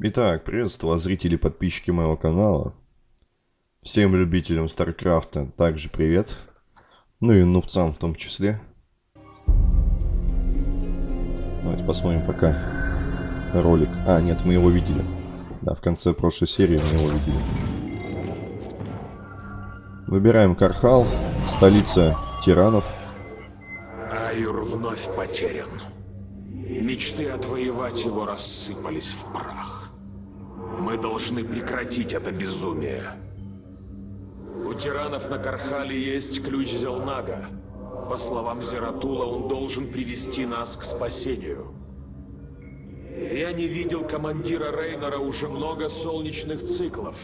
Итак, приветствую зрители и подписчики моего канала. Всем любителям Старкрафта также привет. Ну и нубцам в том числе. Давайте посмотрим пока ролик. А, нет, мы его видели. Да, в конце прошлой серии мы его видели. Выбираем Кархал, столица тиранов. Аюр вновь потерян. Мечты отвоевать его рассыпались в прах. Мы должны прекратить это безумие. У тиранов на Кархале есть ключ Зелнага. По словам Зератула, он должен привести нас к спасению. Я не видел командира Рейнора уже много солнечных циклов.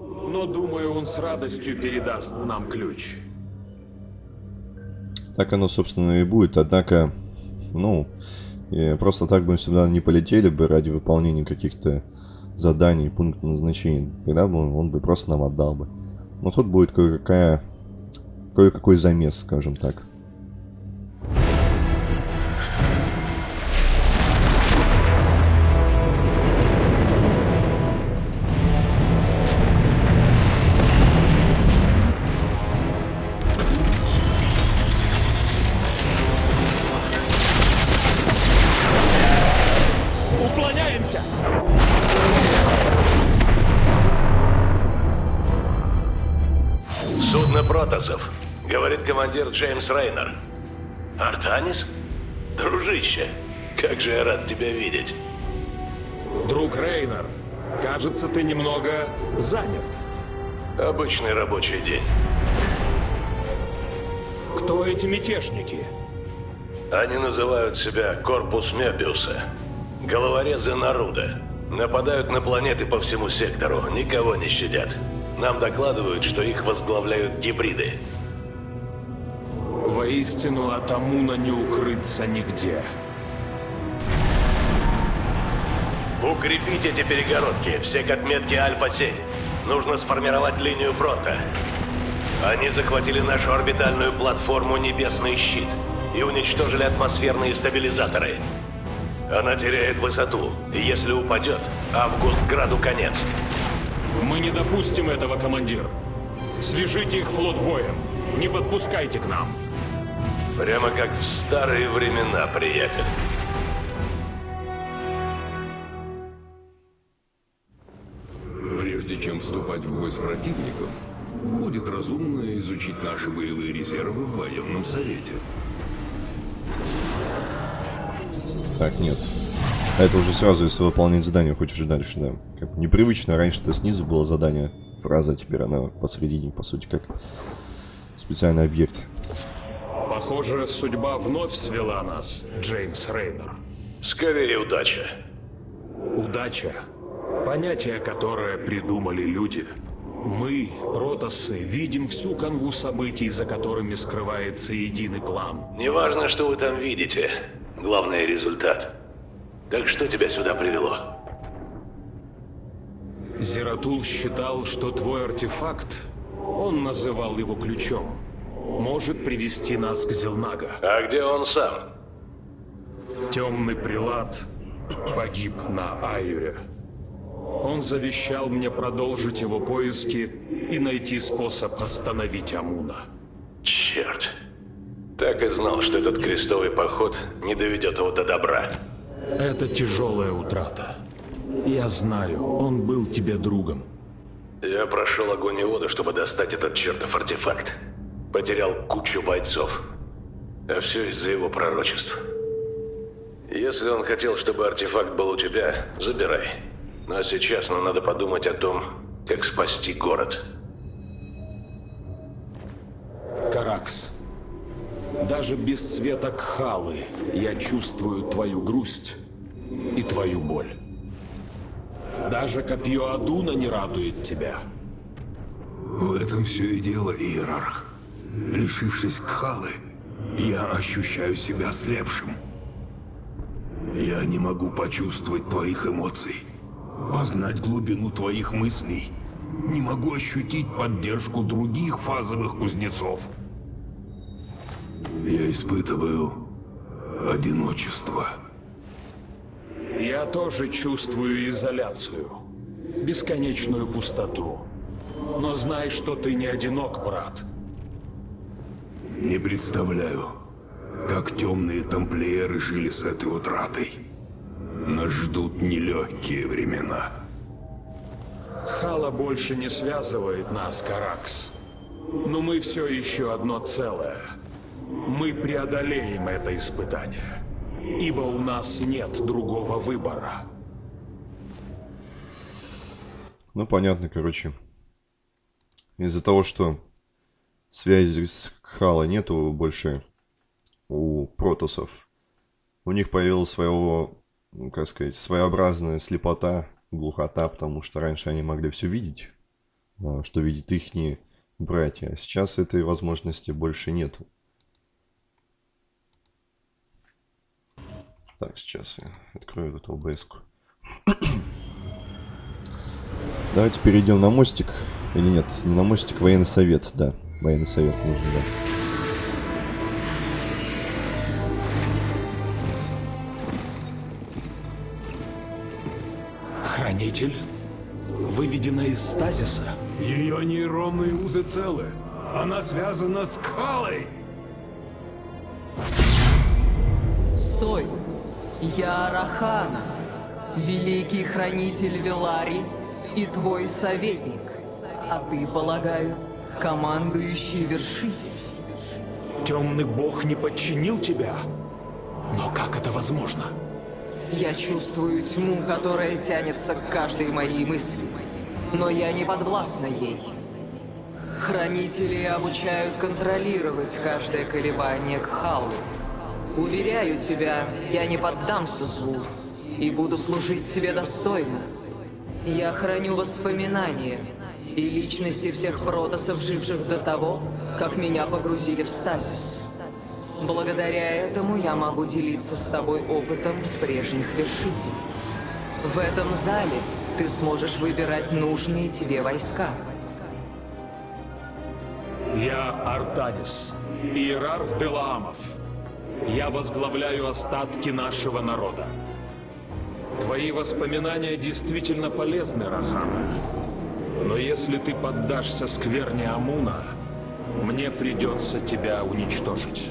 Но думаю, он с радостью передаст нам ключ. Так оно, собственно, и будет. Однако, ну, просто так бы сюда не полетели бы ради выполнения каких-то заданий, пунктов назначения. Тогда бы он бы просто нам отдал бы. Но тут будет кое-какая... Кое-какой замес, скажем так. Джеймс Рейнер. Артанис? Дружище, как же я рад тебя видеть. Друг Рейнер, кажется, ты немного занят. Обычный рабочий день. Кто эти мятежники? Они называют себя Корпус Мебиуса. Головорезы Наруда. Нападают на планеты по всему сектору, никого не щадят. Нам докладывают, что их возглавляют гибриды. Воистину, от Амуна не укрыться нигде. Укрепите эти перегородки, все как метки Альфа-7. Нужно сформировать линию фронта. Они захватили нашу орбитальную платформу «Небесный щит» и уничтожили атмосферные стабилизаторы. Она теряет высоту, и если упадет, Августграду конец. Мы не допустим этого, командир. Свяжите их флот боем. Не подпускайте к нам. Прямо как в старые времена, приятель. Прежде чем вступать в бой с противником, будет разумно изучить наши боевые резервы в военном совете. Так, нет. это уже сразу, если выполнять задание, хочешь дальше, да. Как непривычно, раньше-то снизу было задание, фраза, теперь она посередине, по сути, как специальный объект. Похоже, судьба вновь свела нас, Джеймс Рейнер. Скорее удача. Удача. Понятие, которое придумали люди. Мы, протосы, видим всю канву событий, за которыми скрывается единый план. Неважно, что вы там видите. Главное — результат. Так что тебя сюда привело? Зератул считал, что твой артефакт, он называл его ключом, может привести нас к Зелнага. А где он сам? Темный прилад погиб на Айюре. Он завещал мне продолжить его поиски и найти способ остановить Амуна. Черт. Так и знал, что этот крестовый поход не доведет его до добра. Это тяжелая утрата. Я знаю, он был тебе другом. Я прошел огонь и воду, чтобы достать этот чертов артефакт. Потерял кучу бойцов. А все из-за его пророчеств. Если он хотел, чтобы артефакт был у тебя, забирай. Но сейчас нам надо подумать о том, как спасти город. Каракс, даже без света Кхалы я чувствую твою грусть и твою боль. Даже копье Адуна не радует тебя. В этом все и дело, Иерарх. Лишившись Кхалы, я ощущаю себя слепшим. Я не могу почувствовать твоих эмоций, познать глубину твоих мыслей. Не могу ощутить поддержку других фазовых кузнецов. Я испытываю одиночество. Я тоже чувствую изоляцию, бесконечную пустоту. Но знай, что ты не одинок, брат. Не представляю, как темные тамплиеры жили с этой утратой. Нас ждут нелегкие времена. Хала больше не связывает нас, Каракс. Но мы все еще одно целое. Мы преодолеем это испытание. Ибо у нас нет другого выбора. Ну, понятно, короче. Из-за того, что связи с Хала нету больше у протосов, у них появилась своего, ну, как сказать, своеобразная слепота, глухота, потому что раньше они могли все видеть, а, что видят их братья, а сейчас этой возможности больше нету. Так, сейчас я открою эту ОБС. Давайте перейдем на мостик. Или нет, не на мостик, военный совет, да. Военный совет нужен, да. Хранитель? Выведена из стазиса? Ее нейронные узы целы. Она связана с Калой. Стой! Я Арахана, великий хранитель Велари и твой советник. А ты, полагаю, командующий вершитель. Темный бог не подчинил тебя? Но как это возможно? Я чувствую тьму, которая тянется к каждой моей мысли. Но я не подвластна ей. Хранители обучают контролировать каждое колебание к Халу. Уверяю тебя, я не поддамся злу и буду служить тебе достойно. Я храню воспоминания и личности всех протосов, живших до того, как меня погрузили в стазис. Благодаря этому я могу делиться с тобой опытом прежних вершителей. В этом зале ты сможешь выбирать нужные тебе войска. Я Артанис, иерарх Делаамов. Я возглавляю остатки нашего народа. Твои воспоминания действительно полезны, Рахана. Но если ты поддашься скверне Амуна, мне придется тебя уничтожить.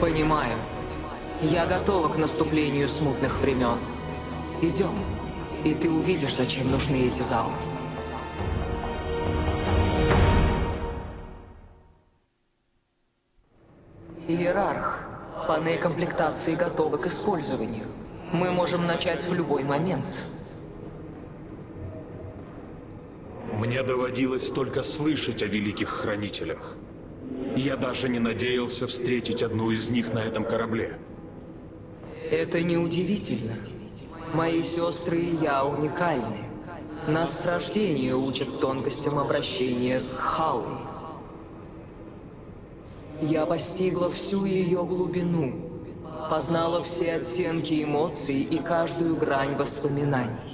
Понимаю. Я готова к наступлению смутных времен. Идем, и ты увидишь, зачем нужны эти залы. Иерарх, панель комплектации готова к использованию. Мы можем начать в любой момент. Мне доводилось только слышать о великих хранителях. Я даже не надеялся встретить одну из них на этом корабле. Это неудивительно. Мои сестры и я уникальны. Нас с рождения учат тонкостям обращения с Халой. Я постигла всю ее глубину, познала все оттенки эмоций и каждую грань воспоминаний.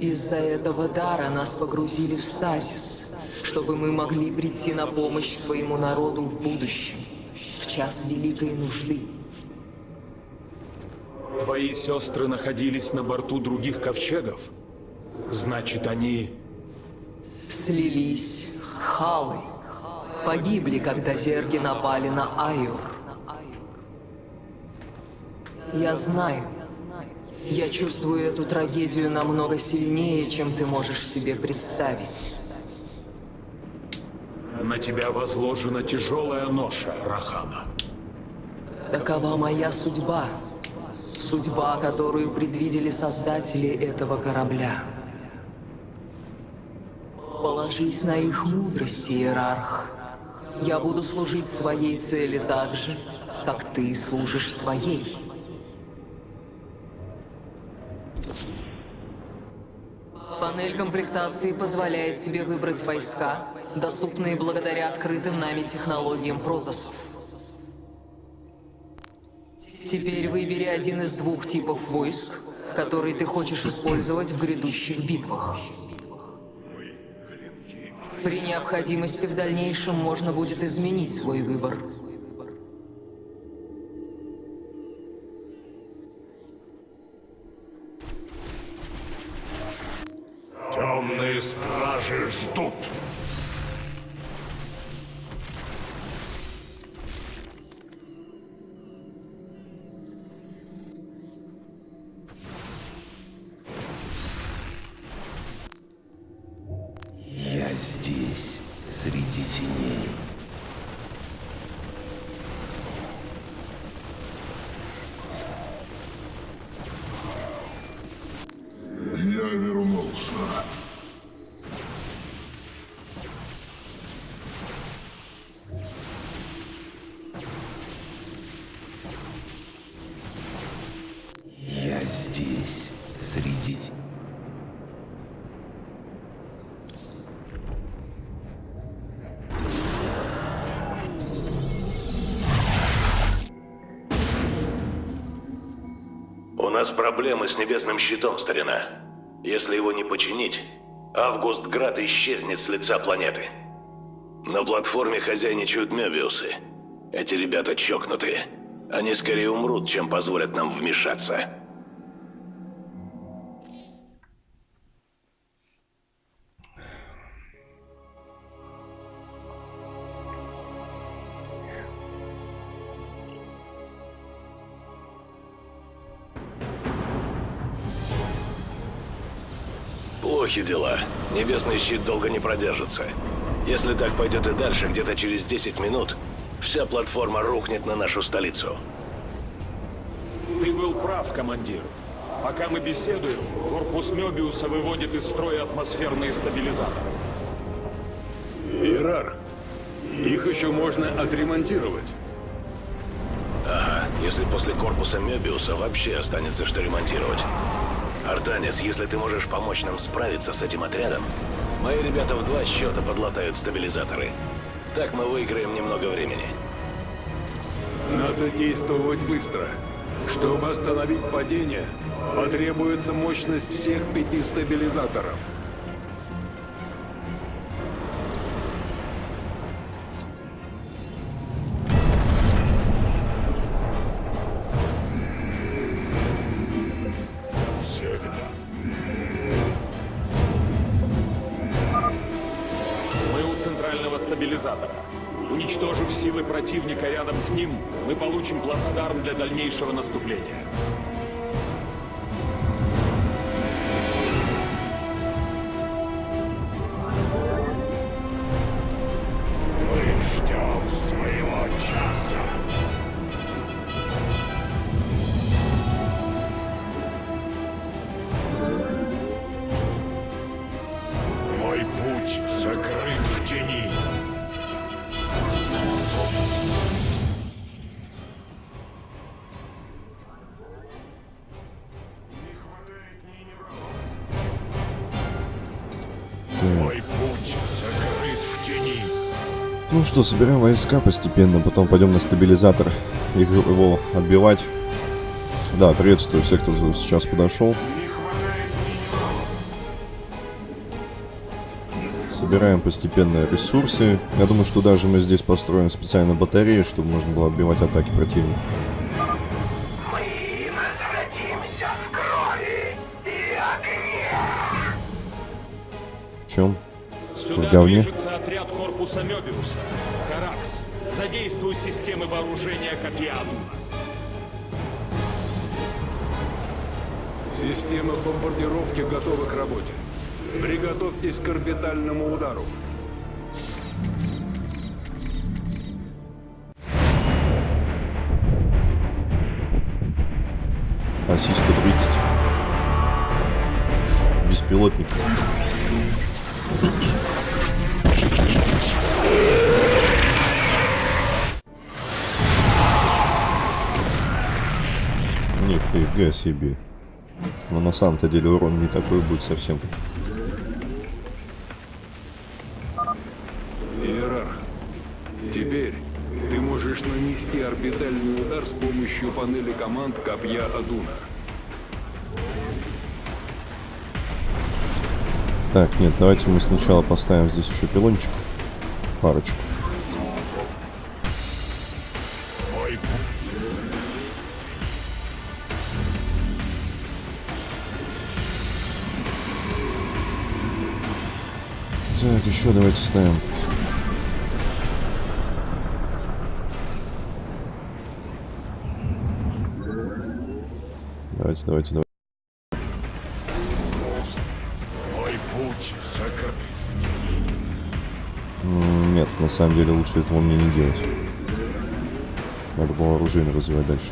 Из-за этого дара нас погрузили в стазис, чтобы мы могли прийти на помощь своему народу в будущем, в час великой нужды. Твои сестры находились на борту других ковчегов? Значит, они... Слились с Халой. Погибли, когда зерги напали на Айур. Я знаю. Я чувствую эту трагедию намного сильнее, чем ты можешь себе представить. На тебя возложена тяжелая ноша, Рахана. Такова моя судьба. Судьба, которую предвидели создатели этого корабля. Положись на их мудрость, Иерарх. Я буду служить своей цели так же, как ты служишь своей. Панель комплектации позволяет тебе выбрать войска, доступные благодаря открытым нами технологиям протосов. Теперь выбери один из двух типов войск, который ты хочешь использовать в грядущих битвах. При необходимости в дальнейшем можно будет изменить свой выбор. Нас проблемы с небесным щитом, старина. Если его не починить, Августград исчезнет с лица планеты. На платформе хозяйничают Мебиусы. Эти ребята чокнутые. Они скорее умрут, чем позволят нам вмешаться. Плохи дела. Небесный щит долго не продержится. Если так пойдет и дальше, где-то через 10 минут, вся платформа рухнет на нашу столицу. Ты был прав, командир. Пока мы беседуем, корпус Мёбиуса выводит из строя атмосферные стабилизаторы. Ирар, их еще можно отремонтировать. Ага, если после корпуса Мебиуса вообще останется что ремонтировать. Артанис, если ты можешь помочь нам справиться с этим отрядом, мои ребята в два счета подлатают стабилизаторы. Так мы выиграем немного времени. Надо действовать быстро. Чтобы остановить падение, потребуется мощность всех пяти стабилизаторов. Плацдарм для дальнейшего наступления. Ну что, собираем войска постепенно, потом пойдем на стабилизатор их, его отбивать. Да, приветствую всех, кто сейчас подошел. Собираем постепенно ресурсы. Я думаю, что даже мы здесь построим специально батарею, чтобы можно было отбивать атаки противника. В чем? Сюда В говне? движется отряд корпуса Мёбиуса. Каракс, задействуй системы вооружения Копиану. Система бомбардировки готова к работе. Приготовьтесь к орбитальному удару. АСИ-130. Беспилотник. Нифига себе. Но на самом-то деле урон не такой будет совсем. Иерарх, теперь ты можешь нанести орбитальный удар с помощью панели команд Копья Адуна. Так, нет, давайте мы сначала поставим здесь еще пилончиков. Парочку. Еще давайте ставим. Давайте, давайте, давайте. Мой путь закрыт. М, Нет, на самом деле лучше этого мне не делать. Надо было оружие развивать дальше.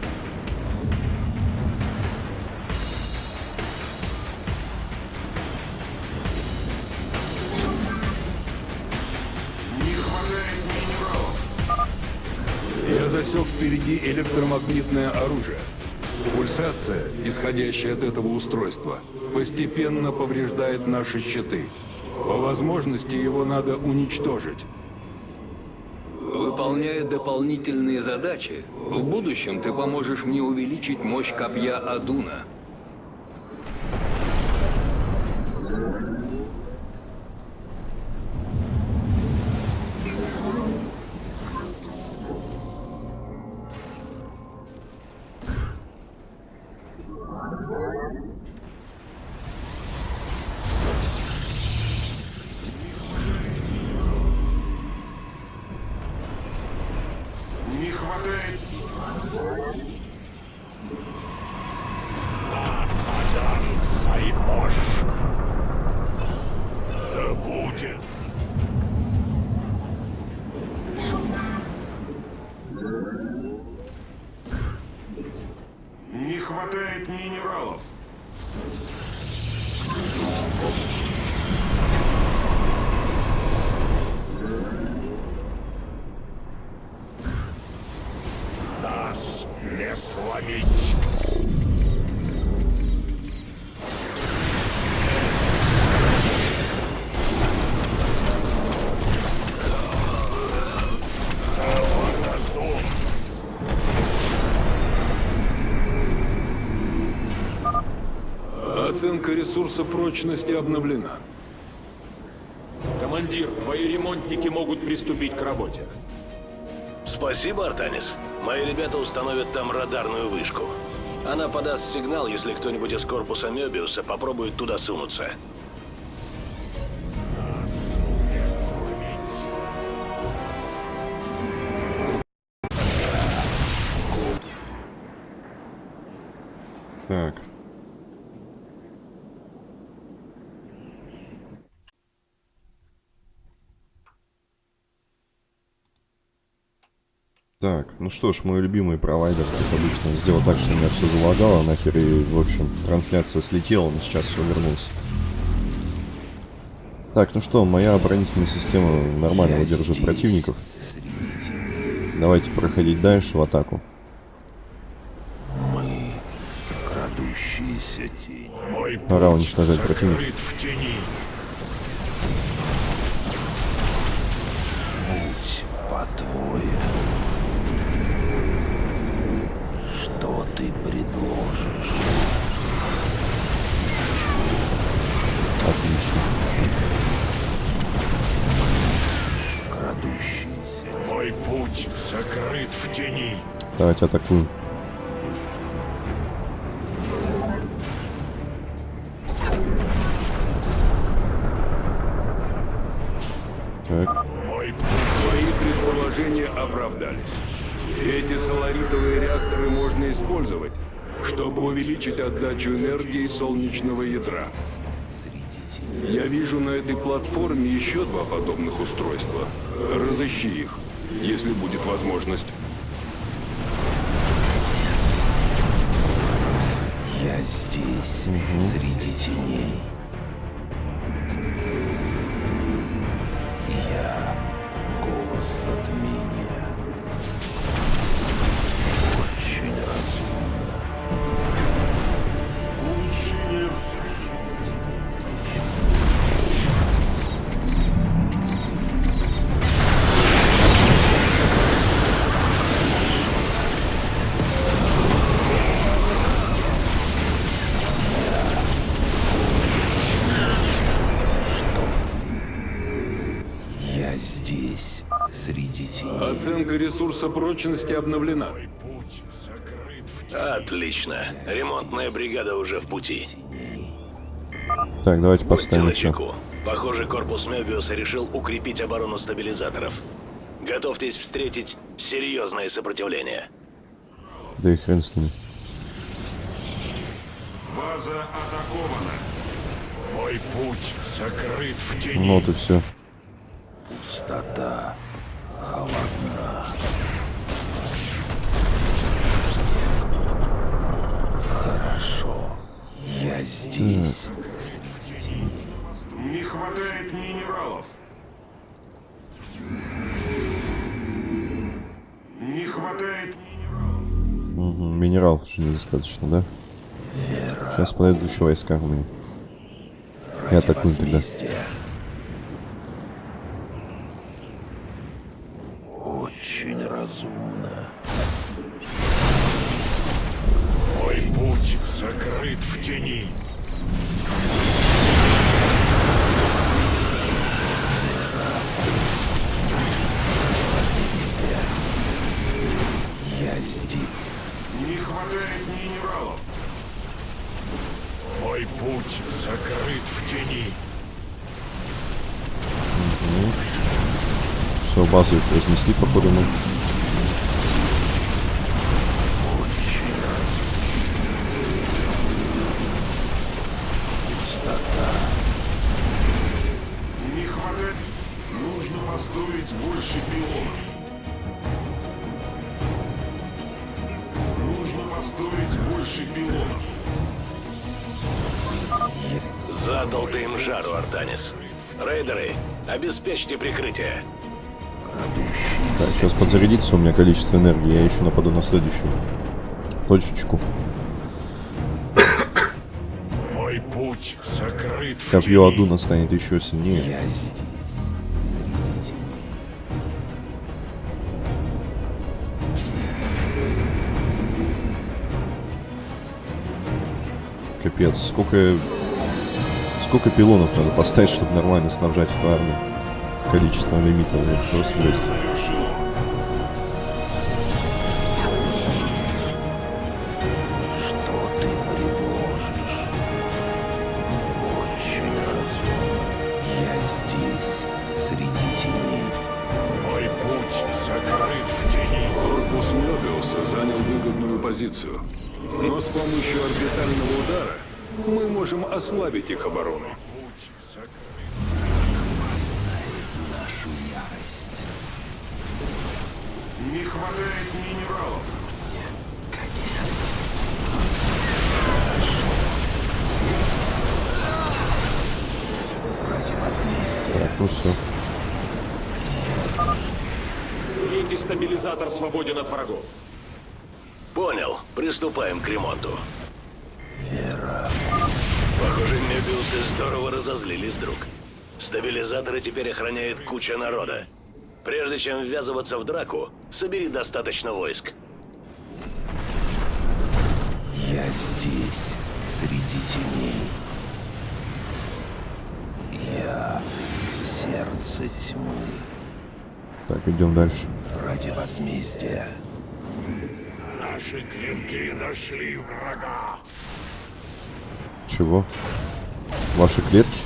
Впереди электромагнитное оружие. Пульсация, исходящая от этого устройства, постепенно повреждает наши щиты. По возможности его надо уничтожить. Выполняя дополнительные задачи, в будущем ты поможешь мне увеличить мощь копья Адуна. 15-year-old. Оценка ресурса прочности обновлена. Командир, твои ремонтники могут приступить к работе. Спасибо, Артанис. Мои ребята установят там радарную вышку. Она подаст сигнал, если кто-нибудь из корпуса Мёбиуса попробует туда сунуться. Так, ну что ж, мой любимый провайдер, как обычно, сделал так, что у меня все залагало, нахер, и, в общем, трансляция слетела, но сейчас все вернулся. Так, ну что, моя оборонительная система нормально выдерживает противников. Давайте проходить дальше в атаку. Мы крадущиеся тени. Мой Пора уничтожать противника. в тени. Будь по-твоему. Что ты предложишь? Отлично. Крадущиеся. Мой путь закрыт в тени. Давайте атакуем. Отдачу энергии солнечного ядра. Я вижу на этой платформе еще два подобных устройства. Разыщи их, если будет возможность. Я здесь, среди теней. Ресурса прочности обновлена. путь закрыт в тени. Отлично. Ремонтная бригада уже в пути. так, давайте поставим еще. Похоже, корпус Мебиуса решил укрепить оборону стабилизаторов. Готовьтесь встретить серьезное сопротивление. Да и хрен с ним. База атакована. Мой путь сокрыт в тени. Ну вот и все. Пустота. Холодна. Хорошо. Я здесь. Не хватает минералов. Не хватает минералов. Угу, минералов уже недостаточно, да? Сейчас подойдут еще войска у меня. И атакуем тогда. Возмездие. Очень разумно. Мой путь сокрыт в тени. Я здесь. Не хватает минералов. Мой путь сокрыт в тени. Все, базу их разнесли, походу, ну. Задал ты им жару, Артанис. Рейдеры, обеспечьте прикрытие. Так, сейчас подзарядится у меня количество энергии, я еще нападу на следующую точечку. Мой путь сокрыт Копье. Адуна станет еще сильнее. Я здесь. Капец, сколько... Сколько пилонов надо поставить, чтобы нормально снабжать эту армию? Количество лимита, это просто жесть. Хватает минералов. Так, ну все. Третий стабилизатор свободен от врагов. Понял. Приступаем к ремонту. Похоже, Мебиусы здорово разозлились, друг. Стабилизаторы теперь охраняет куча народа. Прежде чем ввязываться в драку, собери достаточно войск. Я здесь, среди теней. Я сердце тьмы. Так, идем дальше. Ради возмездия. Наши клинки нашли врага. Чего? Ваши клетки?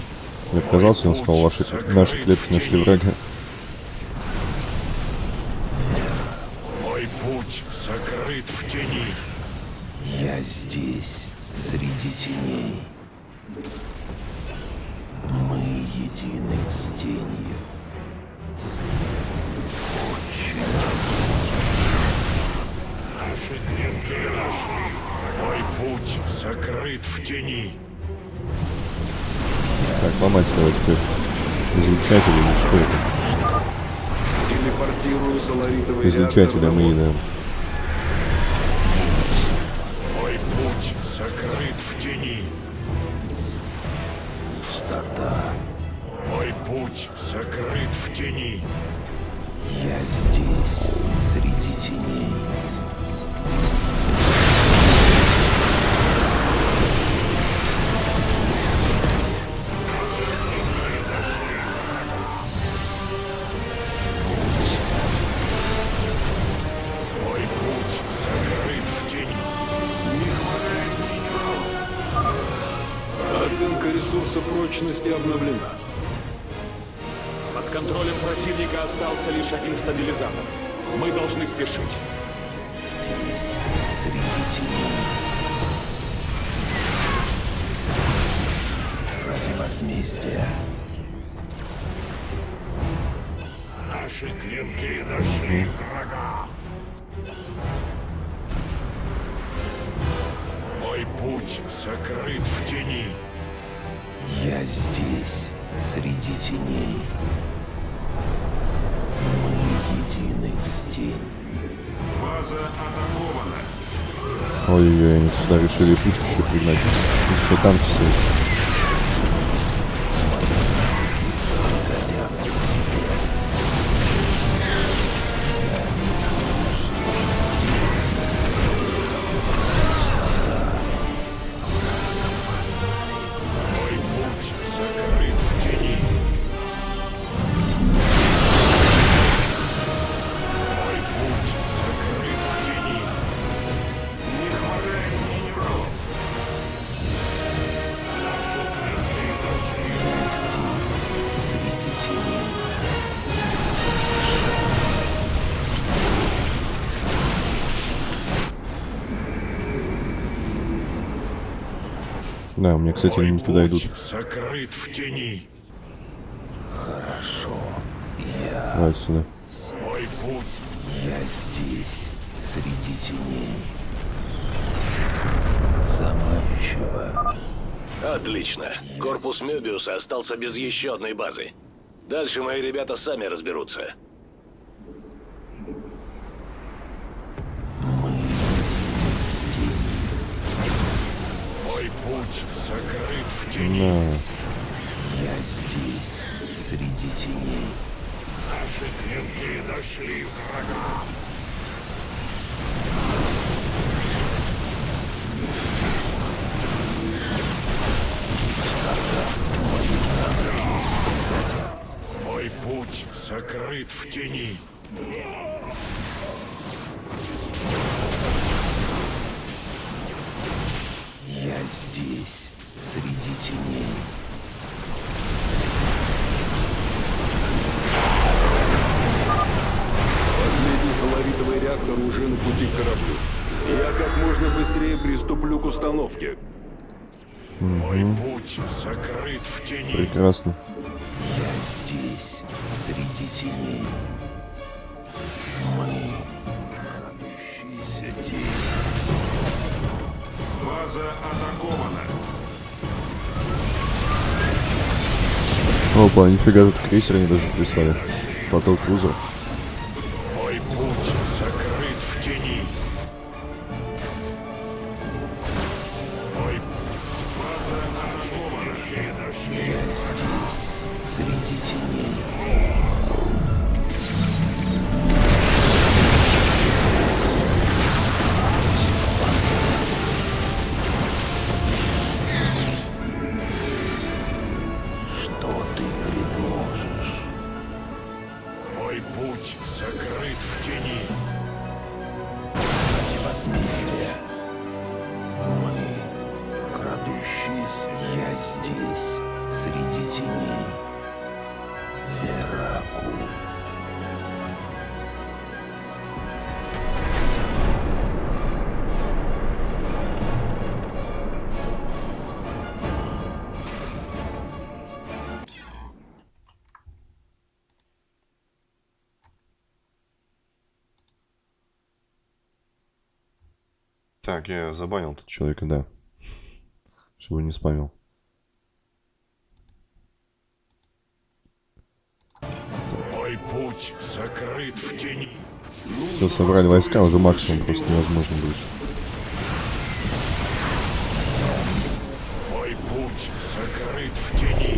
Мне показалось, он сказал, ваши, наши клетки нашли врага. Мой путь сокрыт в тени. Я здесь, среди теней. Мы едины с тенью. Очень Наши клинки нашли. Мой путь сокрыт в тени. Так, ломать давайте теперь. Излучатели или что это? На мы борт. Ресурса прочности обновлена. Под контролем противника остался лишь один стабилизатор. Мы должны спешить. Здесь, среди теней. Ради возмездия. Наши клинки нашли врага. Мой путь сокрыт в тени. Я здесь, среди теней. Мы едины с тень. База атакована. Ой-ой-ой, они сюда решили пушки еще пригнать. Еще танки стоят. Да, у меня, кстати, они Мой туда идут. сокрыт в тени. Хорошо. Я, Давай сюда. Мой путь я здесь, среди теней. Заманчиво. Отлично. Корпус Мебиуса остался без еще одной базы. Дальше мои ребята сами разберутся. Сокрыт в тени. Я здесь, среди теней. Наши клинки нашли врага. Мой путь сокрыт в тени. Я здесь, среди теней. Последний соларитовый реактор уже на пути к кораблю. Я как можно быстрее приступлю к установке. Мой путь сокрыт в тени. Прекрасно. Я здесь, среди теней. Опа, нифига, тут крейсер они даже прислали. Поток крузер. Мой путь сокрыт в тени. Мой база нашли. Я здесь, среди теней. Так, я забанил тут человека, да. Чтобы не спамил. Мой путь сокрыт в тени. Все, собрали войска, уже максимум просто невозможно больше. Мой путь сокрыт в тени.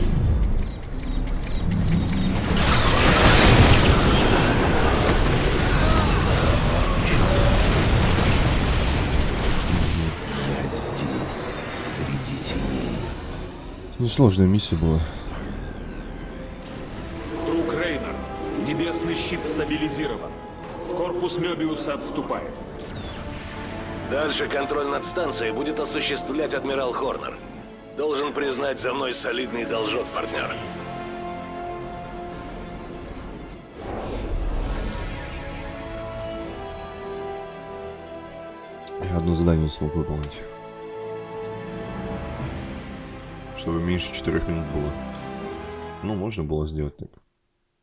Ну, Несложная миссия была. Друг Рейнер, небесный щит стабилизирован. Корпус Мебиуса отступает. Дальше контроль над станцией будет осуществлять адмирал Хорнер. Должен признать, за мной солидный должок, партнер. Одно задание смог выполнить. Чтобы меньше 4 минут было. Ну, можно было сделать так.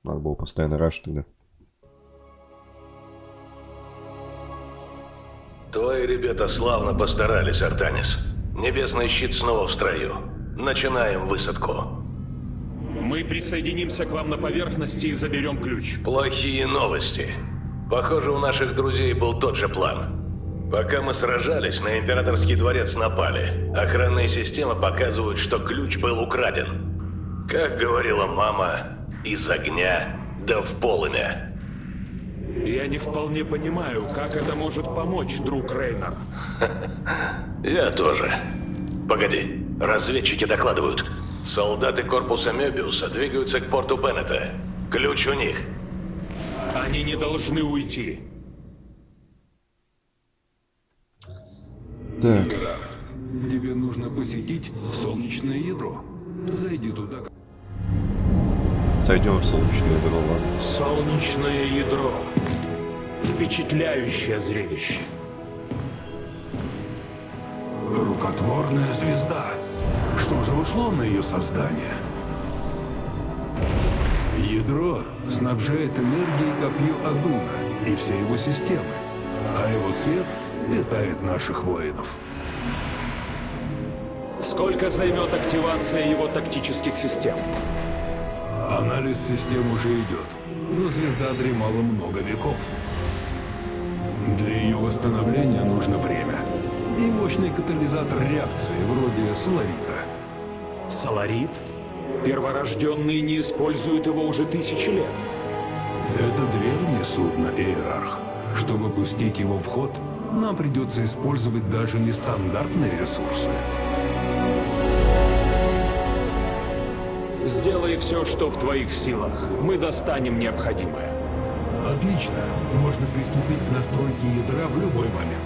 Надо было постоянно раш тогда. Твои ребята славно постарались, Артанис. Небесный щит снова в строю. Начинаем высадку. Мы присоединимся к вам на поверхности и заберем ключ. Плохие новости. Похоже, у наших друзей был тот же план. Пока мы сражались, на Императорский дворец напали. Охранные системы показывают, что ключ был украден. Как говорила мама, из огня да в полымя. Я не вполне понимаю, как это может помочь, друг Рейнер. Я тоже. Погоди, разведчики докладывают. Солдаты корпуса Мебиуса двигаются к порту Беннета. Ключ у них. Они не должны уйти. Так, тебе нужно посетить солнечное ядро. Зайди туда. сойдем в солнечное ядро, ладно. Солнечное ядро. Впечатляющее зрелище. Рукотворная звезда. Что же ушло на ее создание? Ядро снабжает энергией копье Адуна и все его системы, а его свет питает наших воинов. Сколько займет активация его тактических систем? Анализ систем уже идет, но звезда дремала много веков. Для ее восстановления нужно время и мощный катализатор реакции, вроде Соларита. Соларит? Перворожденные не используют его уже тысячи лет. Это древнее судно, Иерарх. Чтобы пустить его в ход, нам придется использовать даже нестандартные ресурсы. Сделай все, что в твоих силах. Мы достанем необходимое. Отлично. Можно приступить к настройке ядра в любой момент.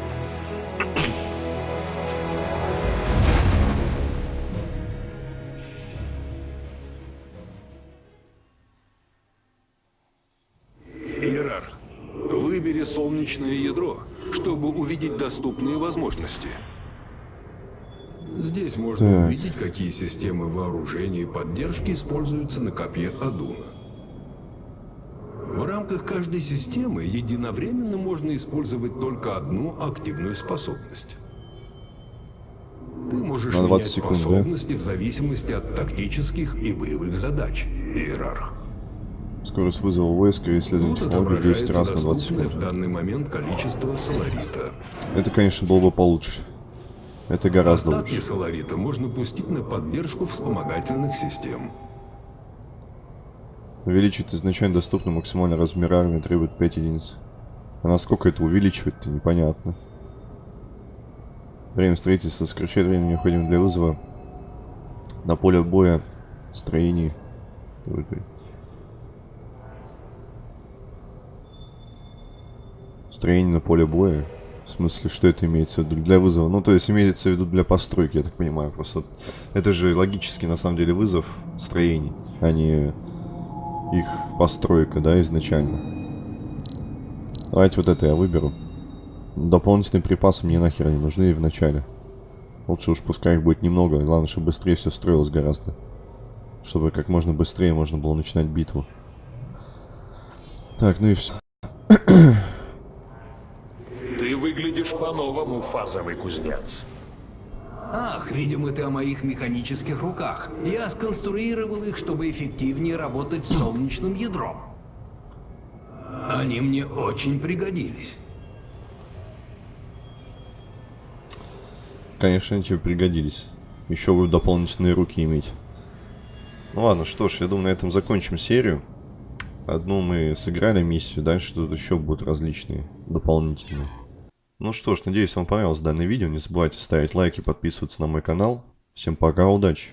Иерарх, выбери солнечное ядро, чтобы увидеть доступные возможности. Здесь можно Так. увидеть, какие системы вооружения и поддержки используются на копье Адуна. В рамках каждой системы единовременно можно использовать только одну активную способность. Ты можешь На менять 20 секунд, да? способности в зависимости от тактических и боевых задач, Иерарх. Скорость вызова войска и технологий 200 отображается раз на 20 доступное секунд. в данный момент количество соларита. Это, конечно, было бы получше. Это гораздо Остатки лучше. соларита можно пустить на поддержку вспомогательных систем. Увеличить изначально доступный максимальный размер армии требует 5 единиц. А насколько это увеличивать-то, непонятно. Время строительства сокращает время, необходимое для вызова на поле боя строений. Строение на поле боя. В смысле, что это имеется в виду? Для вызова? Ну, то есть имеется в виду для постройки, я так понимаю. Просто это же логически, на самом деле, вызов строений, а не их постройка, да, изначально. Давайте вот это я выберу. Дополнительные припасы мне нахер не нужны и в начале. Лучше уж пускай их будет немного, главное, чтобы быстрее все строилось гораздо. Чтобы как можно быстрее можно было начинать битву. Так, ну и все. Выглядишь по-новому, фазовый кузнец. Ах, видимо, ты о моих механических руках. Я сконструировал их, чтобы эффективнее работать с солнечным ядром. Они мне очень пригодились. Конечно, они тебе пригодились. Еще будут дополнительные руки иметь. Ну ладно, что ж, я думаю, на этом закончим серию. Одну мы сыграли миссию, дальше тут еще будут различные дополнительные. Ну что ж, надеюсь, вам понравилось данное видео. Не забывайте ставить лайки, подписываться на мой канал. Всем пока, удачи!